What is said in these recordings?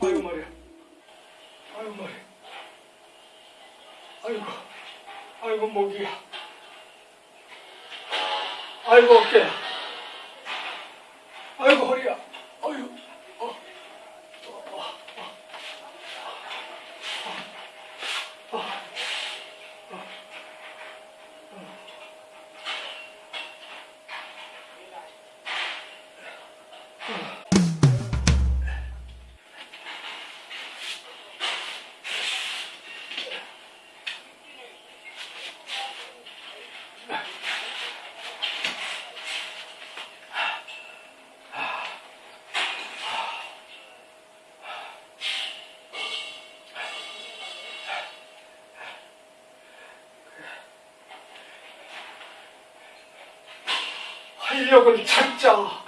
아이고 머리야. 아이고 머리. 아이고. 아이고 목이야. 아이고 어깨야. 활력을 찾자.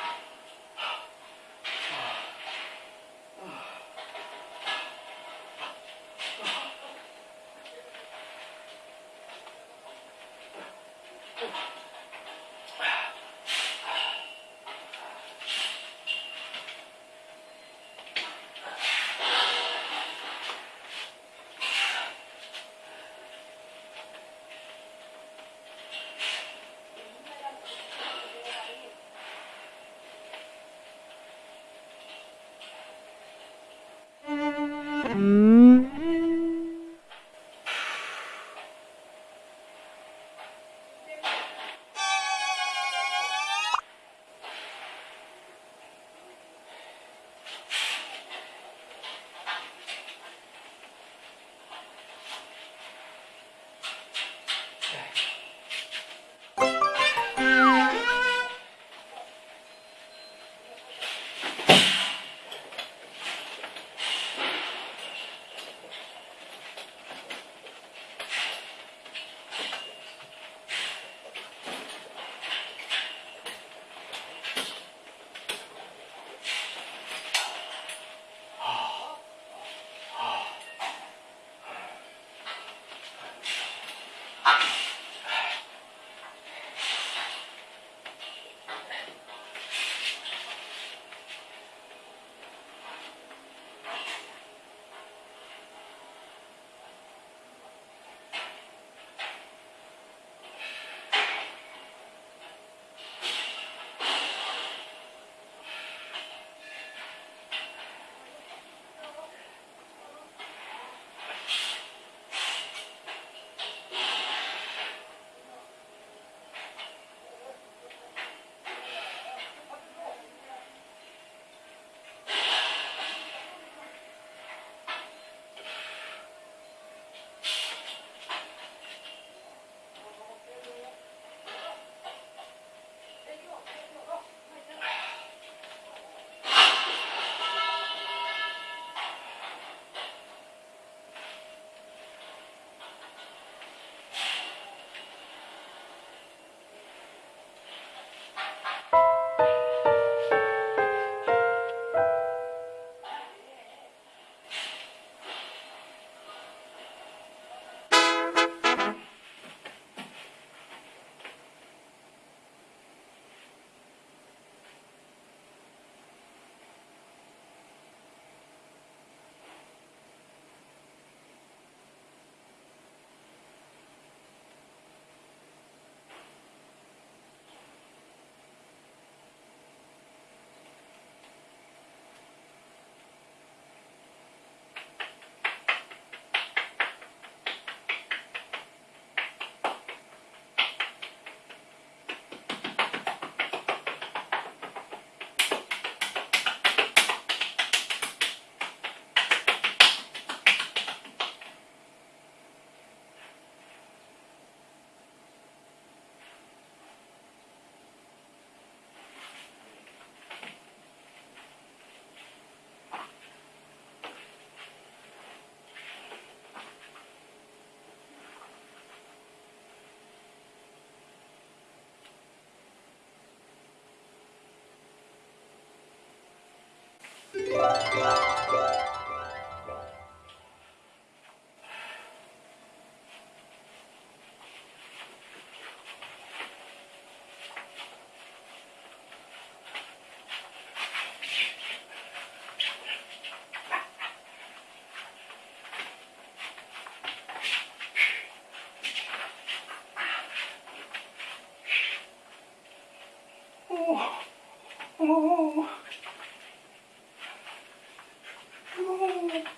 哦，哦，哦，Ama